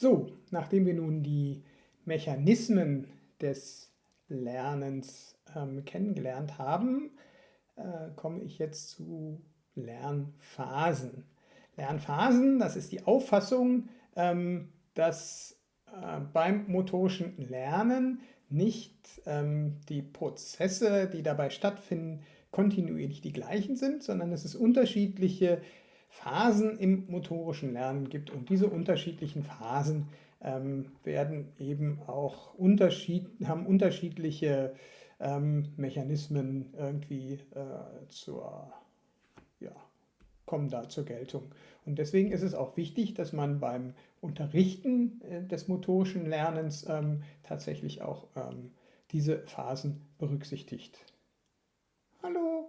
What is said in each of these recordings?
So, nachdem wir nun die Mechanismen des Lernens ähm, kennengelernt haben, äh, komme ich jetzt zu Lernphasen. Lernphasen, das ist die Auffassung, ähm, dass äh, beim motorischen Lernen nicht ähm, die Prozesse, die dabei stattfinden, kontinuierlich die gleichen sind, sondern es unterschiedliche Phasen im motorischen Lernen gibt und diese unterschiedlichen Phasen ähm, werden eben auch unterschied haben unterschiedliche ähm, Mechanismen irgendwie äh, zur, ja, kommen da zur Geltung. Und deswegen ist es auch wichtig, dass man beim Unterrichten äh, des motorischen Lernens ähm, tatsächlich auch ähm, diese Phasen berücksichtigt. Hallo!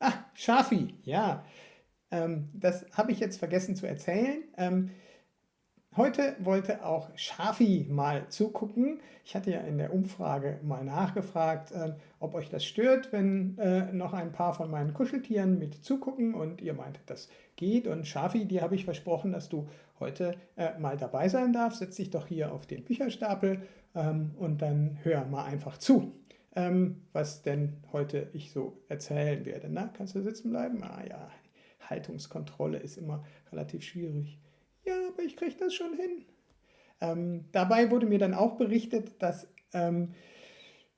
Ah, Shafi, ja. Ähm, das habe ich jetzt vergessen zu erzählen. Ähm, heute wollte auch Shafi mal zugucken. Ich hatte ja in der Umfrage mal nachgefragt, äh, ob euch das stört, wenn äh, noch ein paar von meinen Kuscheltieren mit zugucken und ihr meintet, das geht. Und Shafi, dir habe ich versprochen, dass du heute äh, mal dabei sein darfst. Setz dich doch hier auf den Bücherstapel ähm, und dann hör mal einfach zu, ähm, was denn heute ich so erzählen werde. Na, kannst du sitzen bleiben? Ah ja, Haltungskontrolle ist immer relativ schwierig. Ja, aber ich kriege das schon hin. Ähm, dabei wurde mir dann auch berichtet, dass ähm,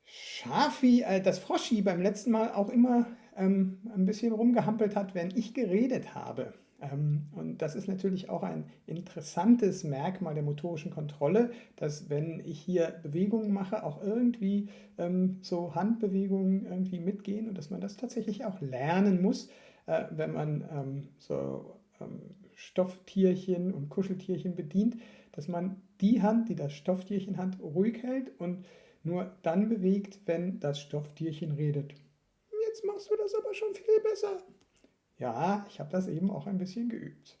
Schafi, äh, das Froschi beim letzten Mal auch immer ähm, ein bisschen rumgehampelt hat, wenn ich geredet habe. Ähm, und das ist natürlich auch ein interessantes Merkmal der motorischen Kontrolle, dass wenn ich hier Bewegungen mache, auch irgendwie ähm, so Handbewegungen irgendwie mitgehen und dass man das tatsächlich auch lernen muss, äh, wenn man ähm, so ähm, Stofftierchen und Kuscheltierchen bedient, dass man die Hand, die das Stofftierchen hat, ruhig hält und nur dann bewegt, wenn das Stofftierchen redet. Jetzt machst du das aber schon viel besser. Ja, ich habe das eben auch ein bisschen geübt.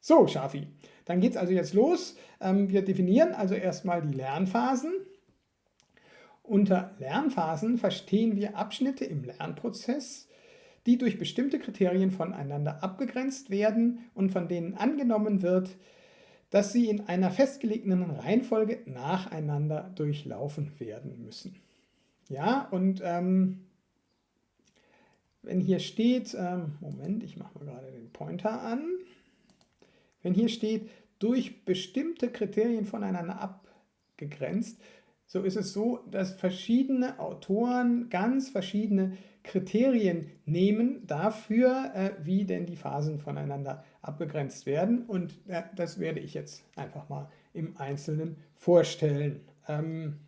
So, Schafi, dann geht es also jetzt los. Ähm, wir definieren also erstmal die Lernphasen. Unter Lernphasen verstehen wir Abschnitte im Lernprozess, die durch bestimmte Kriterien voneinander abgegrenzt werden und von denen angenommen wird, dass sie in einer festgelegten Reihenfolge nacheinander durchlaufen werden müssen. Ja, und ähm, wenn hier steht, ähm, Moment, ich mache mal gerade den Pointer an, wenn hier steht, durch bestimmte Kriterien voneinander abgegrenzt, so ist es so, dass verschiedene Autoren ganz verschiedene Kriterien nehmen dafür, äh, wie denn die Phasen voneinander abgegrenzt werden. Und äh, das werde ich jetzt einfach mal im Einzelnen vorstellen. Ähm,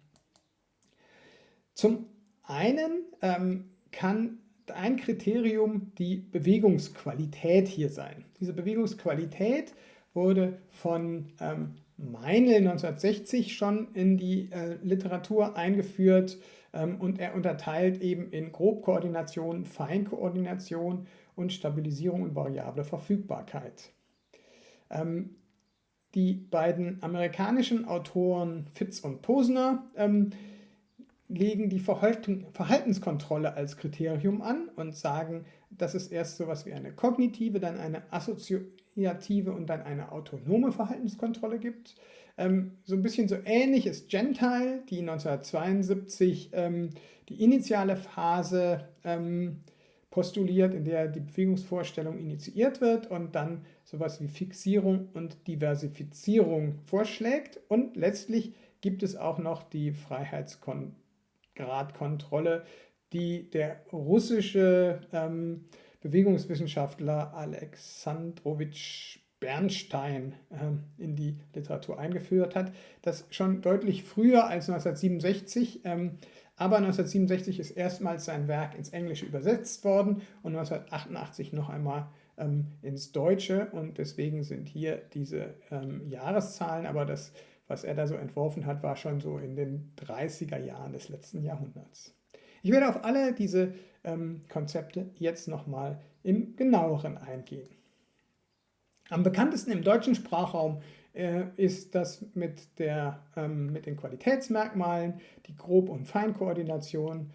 zum einen ähm, kann ein Kriterium die Bewegungsqualität hier sein. Diese Bewegungsqualität wurde von ähm, Meinl 1960 schon in die äh, Literatur eingeführt und er unterteilt eben in Grobkoordination, Feinkoordination und Stabilisierung und variable Verfügbarkeit. Ähm, die beiden amerikanischen Autoren Fitz und Posner ähm, legen die Verhaltenskontrolle als Kriterium an und sagen, dass es erst so etwas wie eine kognitive, dann eine assoziative und dann eine autonome Verhaltenskontrolle gibt. Ähm, so ein bisschen so ähnlich ist Gentile, die 1972 ähm, die initiale Phase ähm, postuliert, in der die Bewegungsvorstellung initiiert wird und dann sowas wie Fixierung und Diversifizierung vorschlägt. Und letztlich gibt es auch noch die Freiheitsgradkontrolle, die der russische ähm, Bewegungswissenschaftler Alexandrowitsch Bernstein äh, in die Literatur eingeführt hat, das schon deutlich früher als 1967, ähm, aber 1967 ist erstmals sein Werk ins Englische übersetzt worden und 1988 noch einmal ähm, ins Deutsche. Und deswegen sind hier diese ähm, Jahreszahlen, aber das, was er da so entworfen hat, war schon so in den 30er Jahren des letzten Jahrhunderts. Ich werde auf alle diese ähm, Konzepte jetzt nochmal im genaueren eingehen. Am bekanntesten im deutschen Sprachraum äh, ist das mit, der, ähm, mit den Qualitätsmerkmalen, die Grob- und Feinkoordination,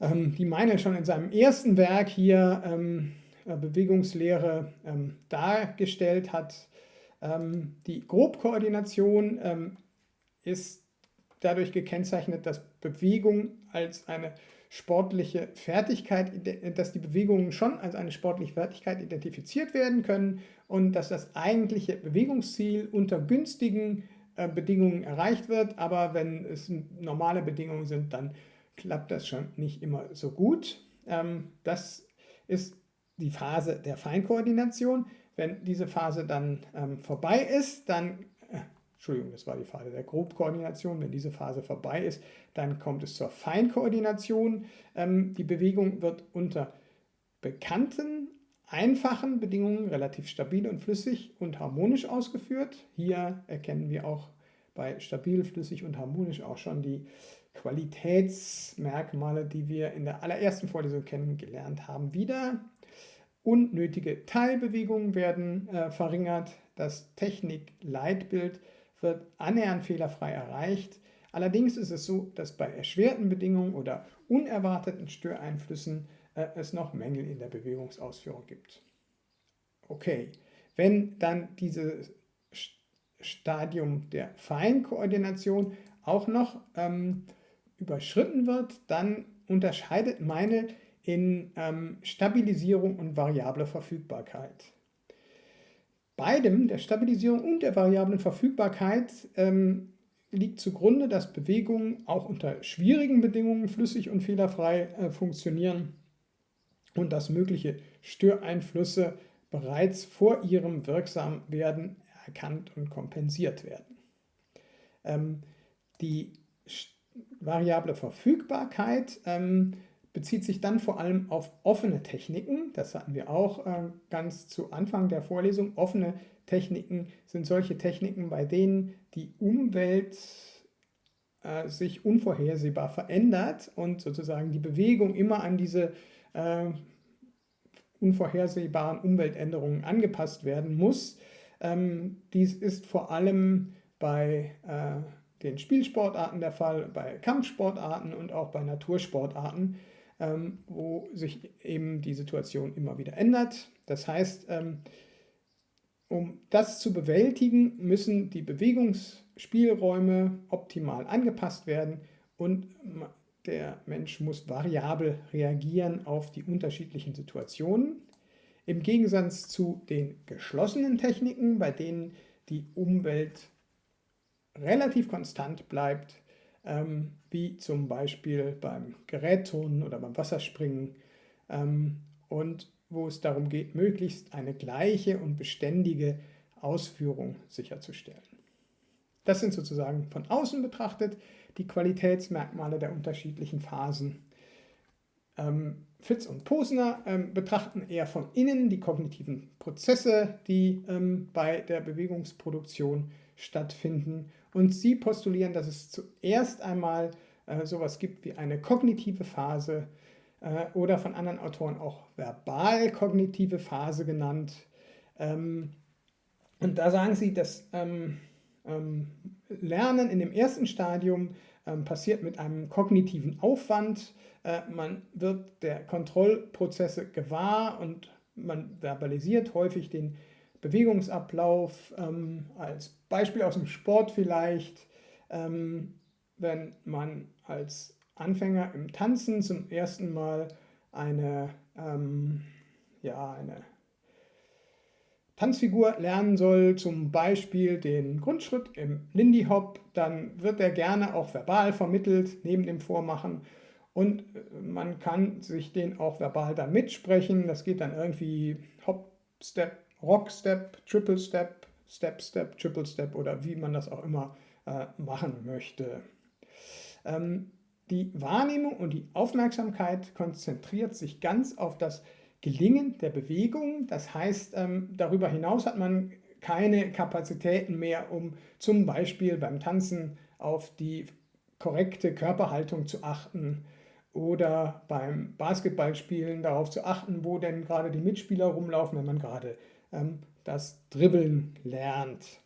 ähm, die Meinl schon in seinem ersten Werk hier ähm, äh, Bewegungslehre ähm, dargestellt hat. Ähm, die Grobkoordination ähm, ist dadurch gekennzeichnet, dass Bewegung als eine sportliche Fertigkeit, dass die Bewegungen schon als eine sportliche Fertigkeit identifiziert werden können und dass das eigentliche Bewegungsziel unter günstigen äh, Bedingungen erreicht wird, aber wenn es normale Bedingungen sind, dann klappt das schon nicht immer so gut. Ähm, das ist die Phase der Feinkoordination. Wenn diese Phase dann ähm, vorbei ist, dann Entschuldigung, das war die Phase der Grobkoordination. Wenn diese Phase vorbei ist, dann kommt es zur Feinkoordination. Ähm, die Bewegung wird unter bekannten, einfachen Bedingungen relativ stabil und flüssig und harmonisch ausgeführt. Hier erkennen wir auch bei stabil, flüssig und harmonisch auch schon die Qualitätsmerkmale, die wir in der allerersten Vorlesung kennengelernt haben, wieder. Unnötige Teilbewegungen werden äh, verringert. Das Technik-Leitbild wird annähernd fehlerfrei erreicht. Allerdings ist es so, dass bei erschwerten Bedingungen oder unerwarteten Störeinflüssen äh, es noch Mängel in der Bewegungsausführung gibt. Okay, wenn dann dieses Stadium der Feinkoordination auch noch ähm, überschritten wird, dann unterscheidet Meinl in ähm, Stabilisierung und variable Verfügbarkeit beidem, der Stabilisierung und der variablen Verfügbarkeit, ähm, liegt zugrunde, dass Bewegungen auch unter schwierigen Bedingungen flüssig und fehlerfrei äh, funktionieren und dass mögliche Störeinflüsse bereits vor ihrem Wirksamwerden erkannt und kompensiert werden. Ähm, die variable Verfügbarkeit ähm, bezieht sich dann vor allem auf offene Techniken. Das hatten wir auch äh, ganz zu Anfang der Vorlesung. Offene Techniken sind solche Techniken, bei denen die Umwelt äh, sich unvorhersehbar verändert und sozusagen die Bewegung immer an diese äh, unvorhersehbaren Umweltänderungen angepasst werden muss. Ähm, dies ist vor allem bei äh, den Spielsportarten der Fall, bei Kampfsportarten und auch bei Natursportarten ähm, wo sich eben die Situation immer wieder ändert. Das heißt, ähm, um das zu bewältigen, müssen die Bewegungsspielräume optimal angepasst werden und der Mensch muss variabel reagieren auf die unterschiedlichen Situationen. Im Gegensatz zu den geschlossenen Techniken, bei denen die Umwelt relativ konstant bleibt, wie zum Beispiel beim Gerätturnen oder beim Wasserspringen ähm, und wo es darum geht, möglichst eine gleiche und beständige Ausführung sicherzustellen. Das sind sozusagen von außen betrachtet die Qualitätsmerkmale der unterschiedlichen Phasen. Ähm, Fitz und Posner ähm, betrachten eher von innen die kognitiven Prozesse, die ähm, bei der Bewegungsproduktion stattfinden und sie postulieren, dass es zuerst einmal äh, sowas gibt wie eine kognitive Phase äh, oder von anderen Autoren auch verbal-kognitive Phase genannt. Ähm, und da sagen sie, dass ähm, ähm, Lernen in dem ersten Stadium ähm, passiert mit einem kognitiven Aufwand. Äh, man wird der Kontrollprozesse gewahr und man verbalisiert häufig den Bewegungsablauf, ähm, als Beispiel aus dem Sport vielleicht, ähm, wenn man als Anfänger im Tanzen zum ersten Mal eine, ähm, ja, eine Tanzfigur lernen soll, zum Beispiel den Grundschritt im Lindy Hop, dann wird er gerne auch verbal vermittelt, neben dem Vormachen. Und äh, man kann sich den auch verbal dann mitsprechen. Das geht dann irgendwie Hop, Step, Rock Step, Triple Step, Step Step, Triple Step oder wie man das auch immer äh, machen möchte. Ähm, die Wahrnehmung und die Aufmerksamkeit konzentriert sich ganz auf das Gelingen der Bewegung. Das heißt, ähm, darüber hinaus hat man keine Kapazitäten mehr, um zum Beispiel beim Tanzen auf die korrekte Körperhaltung zu achten oder beim Basketballspielen darauf zu achten, wo denn gerade die Mitspieler rumlaufen, wenn man gerade ähm, das Dribbeln lernt.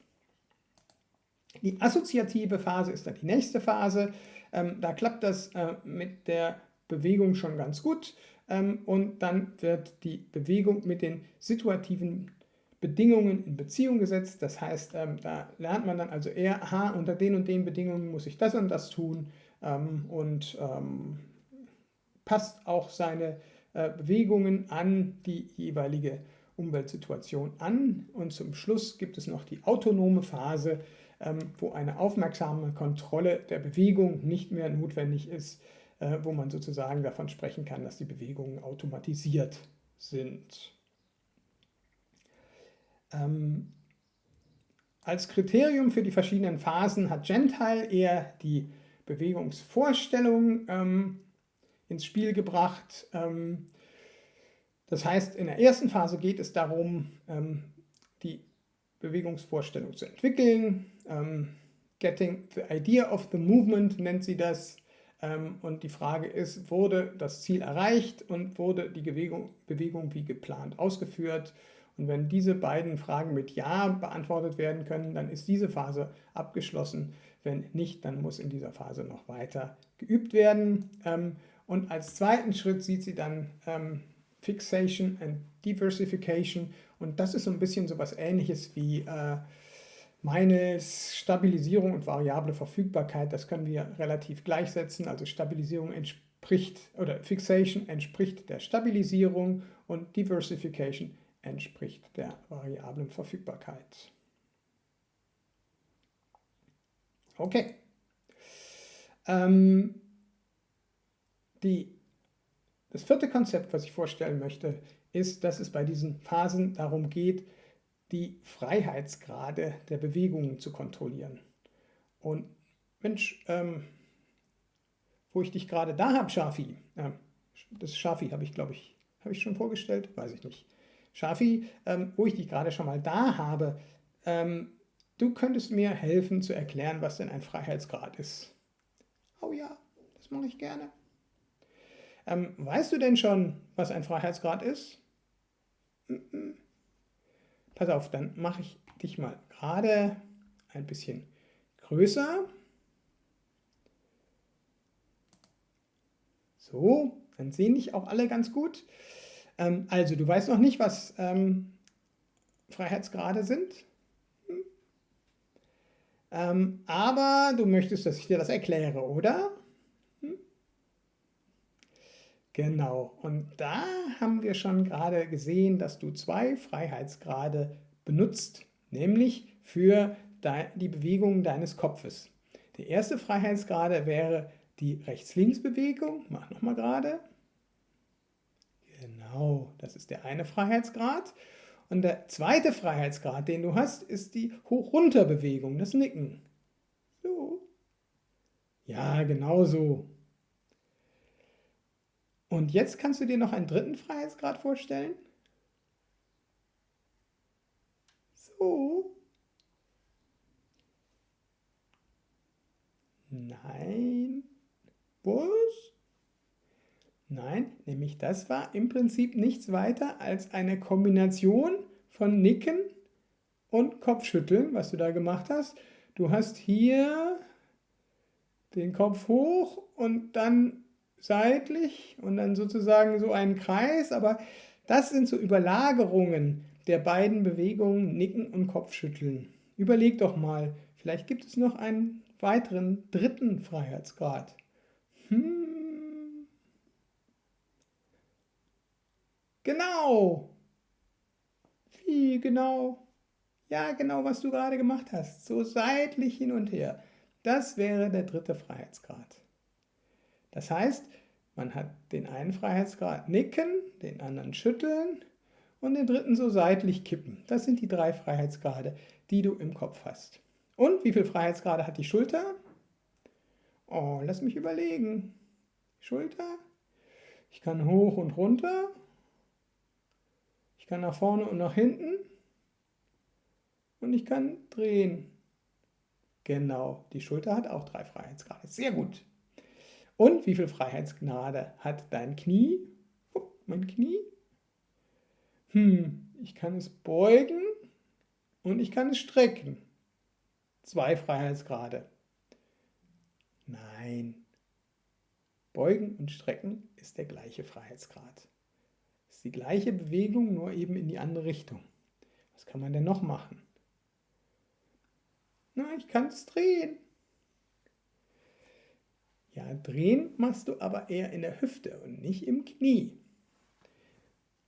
Die assoziative Phase ist dann die nächste Phase. Ähm, da klappt das äh, mit der Bewegung schon ganz gut ähm, und dann wird die Bewegung mit den situativen Bedingungen in Beziehung gesetzt. Das heißt, ähm, da lernt man dann also eher, aha, unter den und den Bedingungen muss ich das und das tun ähm, und ähm, passt auch seine äh, Bewegungen an die jeweilige Umweltsituation an. Und zum Schluss gibt es noch die autonome Phase, ähm, wo eine aufmerksame Kontrolle der Bewegung nicht mehr notwendig ist, äh, wo man sozusagen davon sprechen kann, dass die Bewegungen automatisiert sind. Ähm, als Kriterium für die verschiedenen Phasen hat Gentile eher die Bewegungsvorstellung ähm, ins Spiel gebracht. Ähm, das heißt, in der ersten Phase geht es darum, ähm, die Bewegungsvorstellung zu entwickeln. Ähm, getting the idea of the movement nennt sie das. Und die Frage ist, wurde das Ziel erreicht und wurde die Bewegung, Bewegung wie geplant ausgeführt? Und wenn diese beiden Fragen mit Ja beantwortet werden können, dann ist diese Phase abgeschlossen. Wenn nicht, dann muss in dieser Phase noch weiter geübt werden. Ähm, und als zweiten Schritt sieht sie dann ähm, Fixation and Diversification. Und das ist so ein bisschen so etwas ähnliches wie äh, Meines Stabilisierung und variable Verfügbarkeit. Das können wir relativ gleichsetzen. Also Stabilisierung entspricht oder Fixation entspricht der Stabilisierung und Diversification entspricht der variablen Verfügbarkeit. Okay. Ähm, die, das vierte Konzept, was ich vorstellen möchte, ist, dass es bei diesen Phasen darum geht, die Freiheitsgrade der Bewegungen zu kontrollieren. Und Mensch, ähm, wo ich dich gerade da habe, Shafi, äh, das Shafi habe ich, glaube ich, habe ich schon vorgestellt, weiß ich nicht. Shafi, ähm, wo ich dich gerade schon mal da habe, ähm, du könntest mir helfen zu erklären, was denn ein Freiheitsgrad ist. Oh ja, das mache ich gerne. Ähm, weißt du denn schon, was ein Freiheitsgrad ist? Mm -mm. Pass auf, dann mache ich dich mal gerade ein bisschen größer. So, dann sehen dich auch alle ganz gut. Ähm, also, du weißt noch nicht, was ähm, Freiheitsgrade sind. Hm. Ähm, aber du möchtest, dass ich dir das erkläre, oder? Genau, und da haben wir schon gerade gesehen, dass du zwei Freiheitsgrade benutzt, nämlich für die Bewegung deines Kopfes. Der erste Freiheitsgrade wäre die Rechts-Links-Bewegung. Mach nochmal gerade. Genau, das ist der eine Freiheitsgrad. Und der zweite Freiheitsgrad, den du hast, ist die Hoch-Runter-Bewegung, das Nicken. So. Ja, genau so. Und jetzt kannst du dir noch einen dritten Freiheitsgrad vorstellen? So. Nein. Was? Nein, nämlich das war im Prinzip nichts weiter als eine Kombination von Nicken und Kopfschütteln, was du da gemacht hast. Du hast hier den Kopf hoch und dann seitlich und dann sozusagen so einen Kreis, aber das sind so Überlagerungen der beiden Bewegungen Nicken und Kopfschütteln. Überleg doch mal, vielleicht gibt es noch einen weiteren dritten Freiheitsgrad. Hm. Genau. Wie genau? Ja, genau, was du gerade gemacht hast. So seitlich hin und her. Das wäre der dritte Freiheitsgrad. Das heißt, man hat den einen Freiheitsgrad nicken, den anderen schütteln und den dritten so seitlich kippen. Das sind die drei Freiheitsgrade, die du im Kopf hast. Und wie viele Freiheitsgrade hat die Schulter? Oh, lass mich überlegen. Schulter. Ich kann hoch und runter ich kann nach vorne und nach hinten und ich kann drehen. Genau, die Schulter hat auch drei Freiheitsgrade. Sehr gut. Und wie viel Freiheitsgrade hat dein Knie? Oh, mein Knie. Hm, ich kann es beugen und ich kann es strecken. Zwei Freiheitsgrade. Nein. Beugen und strecken ist der gleiche Freiheitsgrad ist die gleiche Bewegung, nur eben in die andere Richtung. Was kann man denn noch machen? Na, ich kann es drehen. Ja, drehen machst du aber eher in der Hüfte und nicht im Knie.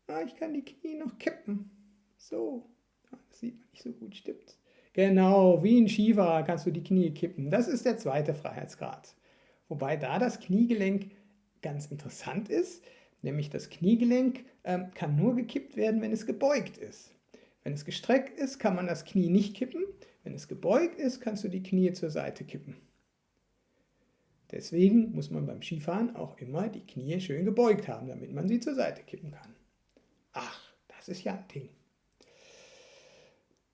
Ah, ich kann die Knie noch kippen. So, ah, das sieht man nicht so gut, stimmt's? Genau, wie ein Schiefer kannst du die Knie kippen. Das ist der zweite Freiheitsgrad. Wobei da das Kniegelenk ganz interessant ist, nämlich das Kniegelenk ähm, kann nur gekippt werden, wenn es gebeugt ist. Wenn es gestreckt ist, kann man das Knie nicht kippen. Wenn es gebeugt ist, kannst du die Knie zur Seite kippen. Deswegen muss man beim Skifahren auch immer die Knie schön gebeugt haben, damit man sie zur Seite kippen kann. Ach, das ist ja ein Ding.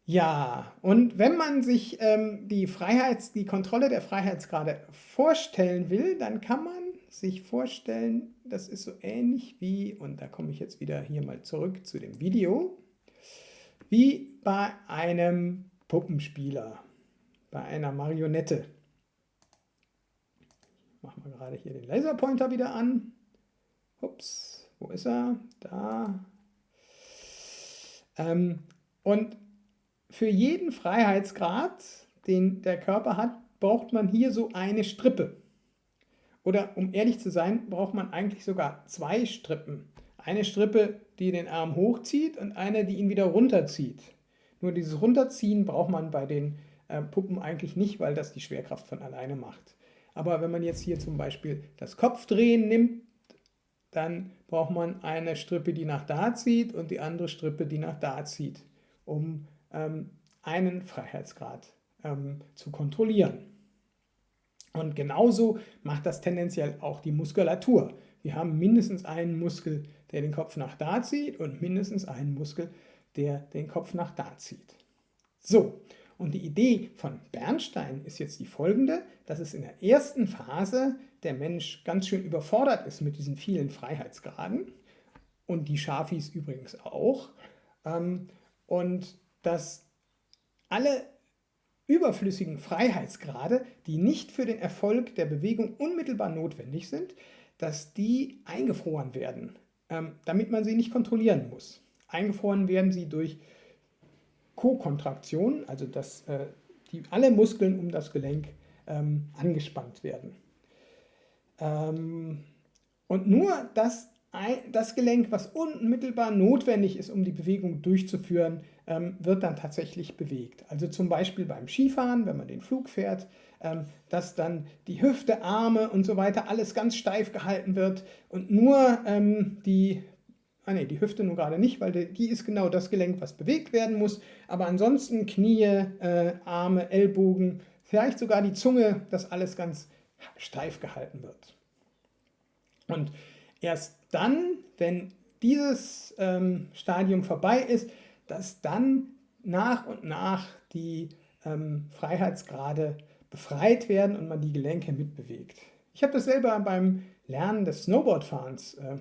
Ja, und wenn man sich ähm, die, Freiheits-, die Kontrolle der Freiheitsgrade vorstellen will, dann kann man sich vorstellen, das ist so ähnlich wie, und da komme ich jetzt wieder hier mal zurück zu dem Video, wie bei einem Puppenspieler, bei einer Marionette. Machen wir gerade hier den Laserpointer wieder an. Ups, wo ist er? Da. Ähm, und für jeden Freiheitsgrad, den der Körper hat, braucht man hier so eine Strippe. Oder um ehrlich zu sein, braucht man eigentlich sogar zwei Strippen. Eine Strippe, die den Arm hochzieht und eine, die ihn wieder runterzieht. Nur dieses Runterziehen braucht man bei den äh, Puppen eigentlich nicht, weil das die Schwerkraft von alleine macht. Aber wenn man jetzt hier zum Beispiel das Kopfdrehen nimmt, dann braucht man eine Strippe, die nach da zieht und die andere Strippe, die nach da zieht, um ähm, einen Freiheitsgrad ähm, zu kontrollieren. Und genauso macht das tendenziell auch die Muskulatur. Wir haben mindestens einen Muskel, der den Kopf nach da zieht und mindestens einen Muskel, der den Kopf nach da zieht. So, und die Idee von Bernstein ist jetzt die folgende, dass es in der ersten Phase der Mensch ganz schön überfordert ist mit diesen vielen Freiheitsgraden und die Schafis übrigens auch. Ähm, und dass alle überflüssigen Freiheitsgrade, die nicht für den Erfolg der Bewegung unmittelbar notwendig sind, dass die eingefroren werden, ähm, damit man sie nicht kontrollieren muss. Eingefroren werden sie durch Kokontraktion, also dass äh, die, alle Muskeln um das Gelenk ähm, angespannt werden. Ähm, und nur das, das Gelenk, was unmittelbar notwendig ist, um die Bewegung durchzuführen, ähm, wird dann tatsächlich bewegt. Also zum Beispiel beim Skifahren, wenn man den Flug fährt, ähm, dass dann die Hüfte, Arme und so weiter alles ganz steif gehalten wird und nur ähm, die Ah ne, die Hüfte nun gerade nicht, weil die ist genau das Gelenk, was bewegt werden muss. Aber ansonsten Knie, äh, Arme, Ellbogen, vielleicht sogar die Zunge, dass alles ganz steif gehalten wird. Und erst dann, wenn dieses ähm, Stadium vorbei ist, dass dann nach und nach die ähm, Freiheitsgrade befreit werden und man die Gelenke mitbewegt. Ich habe das selber beim Lernen des Snowboardfahrens äh,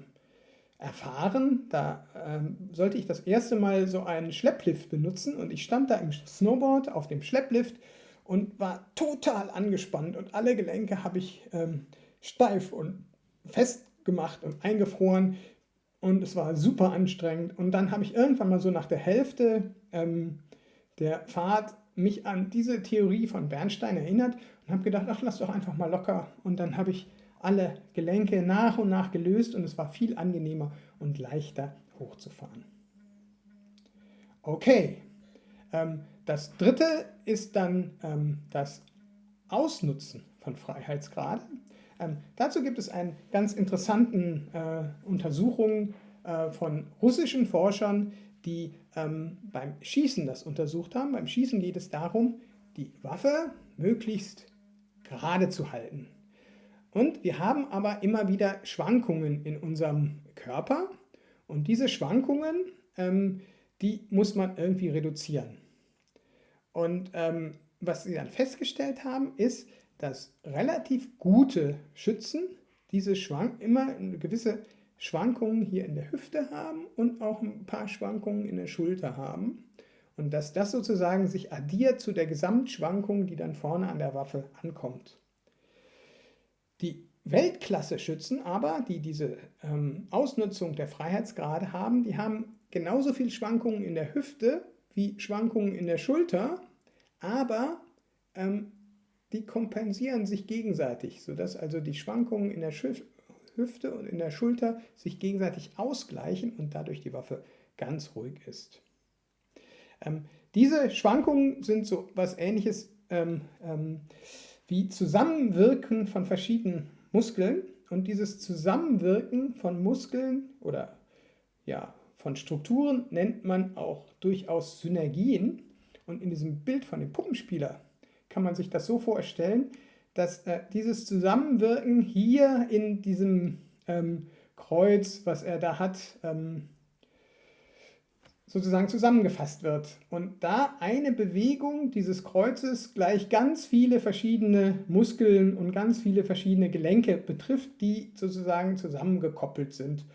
erfahren. Da ähm, sollte ich das erste Mal so einen Schlepplift benutzen und ich stand da im Snowboard auf dem Schlepplift und war total angespannt und alle Gelenke habe ich ähm, steif und fest gemacht und eingefroren und es war super anstrengend. Und dann habe ich irgendwann mal so nach der Hälfte ähm, der Fahrt mich an diese Theorie von Bernstein erinnert und habe gedacht, ach, lass doch einfach mal locker. Und dann habe ich alle Gelenke nach und nach gelöst und es war viel angenehmer und leichter hochzufahren. Okay, ähm, das dritte ist dann ähm, das Ausnutzen von Freiheitsgraden. Ähm, dazu gibt es eine ganz interessanten äh, Untersuchung äh, von russischen Forschern, die ähm, beim Schießen das untersucht haben. Beim Schießen geht es darum, die Waffe möglichst gerade zu halten. Und wir haben aber immer wieder Schwankungen in unserem Körper und diese Schwankungen, ähm, die muss man irgendwie reduzieren. Und ähm, was sie dann festgestellt haben, ist, dass relativ gute Schützen diese Schwank immer gewisse Schwankungen hier in der Hüfte haben und auch ein paar Schwankungen in der Schulter haben. Und dass das sozusagen sich addiert zu der Gesamtschwankung, die dann vorne an der Waffe ankommt. Die Weltklasse-Schützen aber, die diese ähm, Ausnutzung der Freiheitsgrade haben, die haben genauso viel Schwankungen in der Hüfte, wie Schwankungen in der Schulter, aber ähm, die kompensieren sich gegenseitig, sodass also die Schwankungen in der Hüfte und in der Schulter sich gegenseitig ausgleichen und dadurch die Waffe ganz ruhig ist. Ähm, diese Schwankungen sind so was ähnliches ähm, ähm, wie Zusammenwirken von verschiedenen Muskeln und dieses Zusammenwirken von Muskeln oder ja, von Strukturen nennt man auch durchaus Synergien und in diesem Bild von dem Puppenspieler kann man sich das so vorstellen, dass äh, dieses Zusammenwirken hier in diesem ähm, Kreuz, was er da hat, ähm, sozusagen zusammengefasst wird. Und da eine Bewegung dieses Kreuzes gleich ganz viele verschiedene Muskeln und ganz viele verschiedene Gelenke betrifft, die sozusagen zusammengekoppelt sind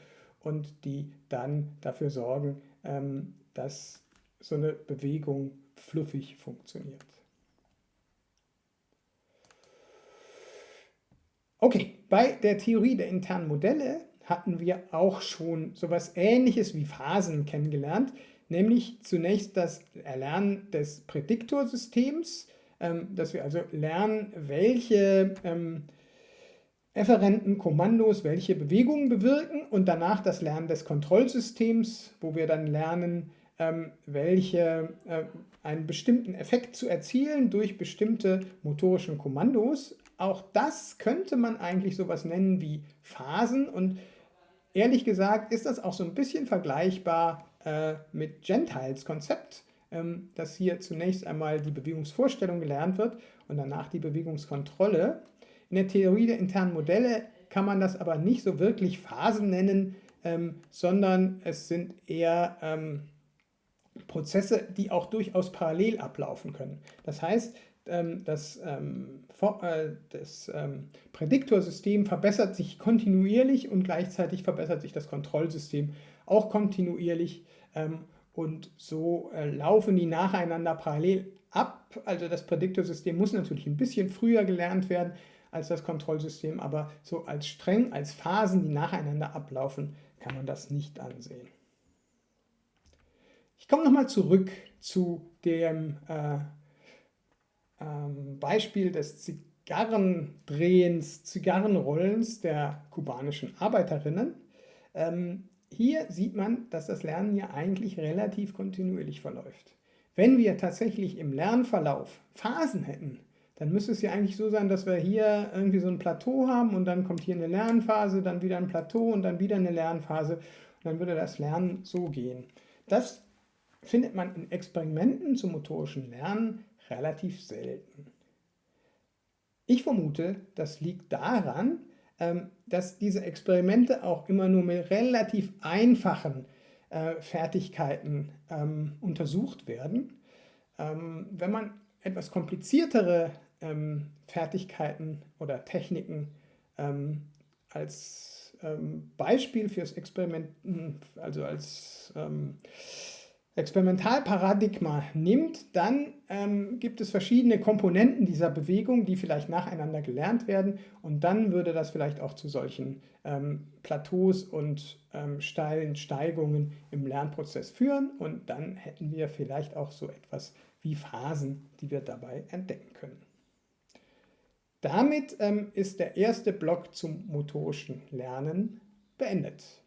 und die dann dafür sorgen, ähm, dass so eine Bewegung fluffig funktioniert. Okay, bei der Theorie der internen Modelle hatten wir auch schon so etwas Ähnliches wie Phasen kennengelernt, nämlich zunächst das Erlernen des Prädiktorsystems, ähm, dass wir also lernen, welche ähm, efferenten Kommandos welche Bewegungen bewirken und danach das Lernen des Kontrollsystems, wo wir dann lernen, welche äh, einen bestimmten Effekt zu erzielen durch bestimmte motorischen Kommandos. Auch das könnte man eigentlich sowas nennen wie Phasen und ehrlich gesagt ist das auch so ein bisschen vergleichbar äh, mit Gentiles Konzept, ähm, dass hier zunächst einmal die Bewegungsvorstellung gelernt wird und danach die Bewegungskontrolle. In der Theorie der internen Modelle kann man das aber nicht so wirklich Phasen nennen, ähm, sondern es sind eher ähm, Prozesse, die auch durchaus parallel ablaufen können. Das heißt, ähm, das, ähm, äh, das ähm, Prädiktorsystem verbessert sich kontinuierlich und gleichzeitig verbessert sich das Kontrollsystem auch kontinuierlich und so äh, laufen die nacheinander parallel ab. Also das Prädiktorsystem muss natürlich ein bisschen früher gelernt werden als das Kontrollsystem, aber so als streng, als Phasen, die nacheinander ablaufen, kann man das nicht ansehen. Ich komme nochmal zurück zu dem äh, ähm, Beispiel des Zigarrendrehens, Zigarrenrollens der kubanischen Arbeiterinnen. Ähm, hier sieht man, dass das Lernen ja eigentlich relativ kontinuierlich verläuft. Wenn wir tatsächlich im Lernverlauf Phasen hätten, dann müsste es ja eigentlich so sein, dass wir hier irgendwie so ein Plateau haben und dann kommt hier eine Lernphase, dann wieder ein Plateau und dann wieder eine Lernphase und dann würde das Lernen so gehen. Das findet man in Experimenten zum motorischen Lernen relativ selten. Ich vermute, das liegt daran, ähm, dass diese Experimente auch immer nur mit relativ einfachen äh, Fertigkeiten ähm, untersucht werden. Ähm, wenn man etwas kompliziertere Fertigkeiten oder Techniken als Beispiel fürs Experiment, also als Experimentalparadigma nimmt, dann ähm, gibt es verschiedene Komponenten dieser Bewegung, die vielleicht nacheinander gelernt werden und dann würde das vielleicht auch zu solchen ähm, Plateaus und ähm, steilen Steigungen im Lernprozess führen und dann hätten wir vielleicht auch so etwas wie Phasen, die wir dabei entdecken können. Damit ähm, ist der erste Block zum motorischen Lernen beendet.